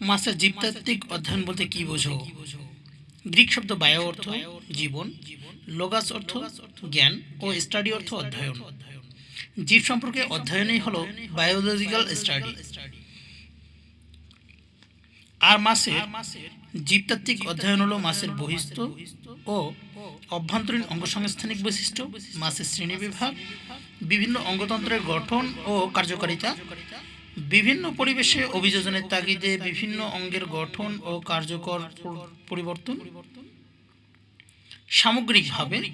মাছের জীবতাত্ত্বিক অধ্যয়ন বলতে কি বোঝো? গ্রিক শব্দ বায়ো অর্থ জীবন, লোগাস অর্থ জ্ঞান ও স্টাডি অর্থ অধ্যয়ন। জীব সম্পর্কে অধ্যয়নই হলো বায়োলজিক্যাল স্টাডি। আর মাছের জীবতাত্ত্বিক অধ্যয়ন হলো মাছের বহিস্থ ও অভ্যন্তরীণ অঙ্গসংস্থানিক বৈশিষ্ট্য মাছের শ্রেণীবিভাগ বিভিন্ন অঙ্গতন্ত্রের গঠন ও কার্যকারিতা বিভিন্ন পরিবেশে অভিযোজনের তাগিদে বিভিন্ন অঙ্গের গঠন ও কার্যকর পরিবর্তন সামগ্রিকভাবে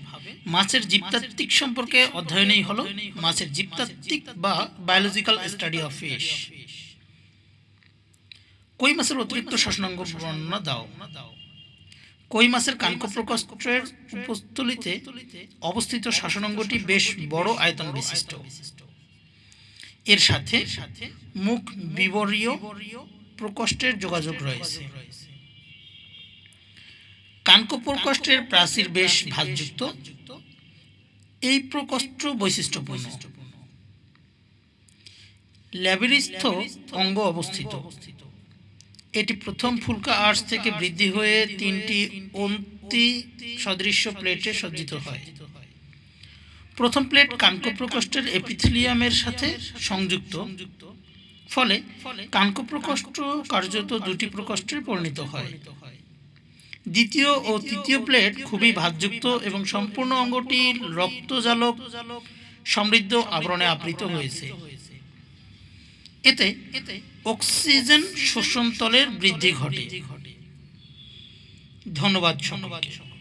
মাছের জীবতাত্ত্বিক সম্পর্কে অধ্যয়নই হলো মাছের জীবতাত্ত্বিক বা বায়োলজিক্যাল স্টাডি অফ ফিশ কই মাছের অতিরিক্ত শাসনাঙ্গ বর্ণনা দাও? কই মাছের কানক প্রকোষ্ঠের উপস্থলিতে অবস্থিত শাসনাঙ্গটি বেশ বড় আয়তন বিশিষ্ট। এর সাথে মুখ বিবরীয় প্রকোষ্ঠের যোগাযোগ রয়েছে। কানক প্রকোষ্ঠের প্রাচীর বেশ ভাঁজযুক্ত। এই প্রকোষ্ঠ বৈশিষ্ট্যপূর্ণ। ল্যাবিরিস্থ অঙ্গ অবস্থিত। এটি প্রথম ফুলকা আর্চ থেকে বৃদ্ধি হয়ে তিনটি অন্তি সদৃশ্য প্লেটে সজ্জিত হয়। প্রথম প্লেট কানক প্রকোষ্ঠের এপিথিলিয়ামের সাথে সংযুক্ত। ফলে কানক প্রকোষ্ঠ কার্যত দুটি প্রকোষ্ঠে পরিণত হয়। দ্বিতীয় ও তৃতীয় প্লেট খুবই ভাঁজযুক্ত এবং সম্পূর্ণ অঙ্গটি রক্তজালক সমৃদ্ধ আবরণে আবৃত হয়েছে। এতে অক্সিজেন শোষণ তলের বৃদ্ধি ঘটে। ধন্যবাদ সকলকে।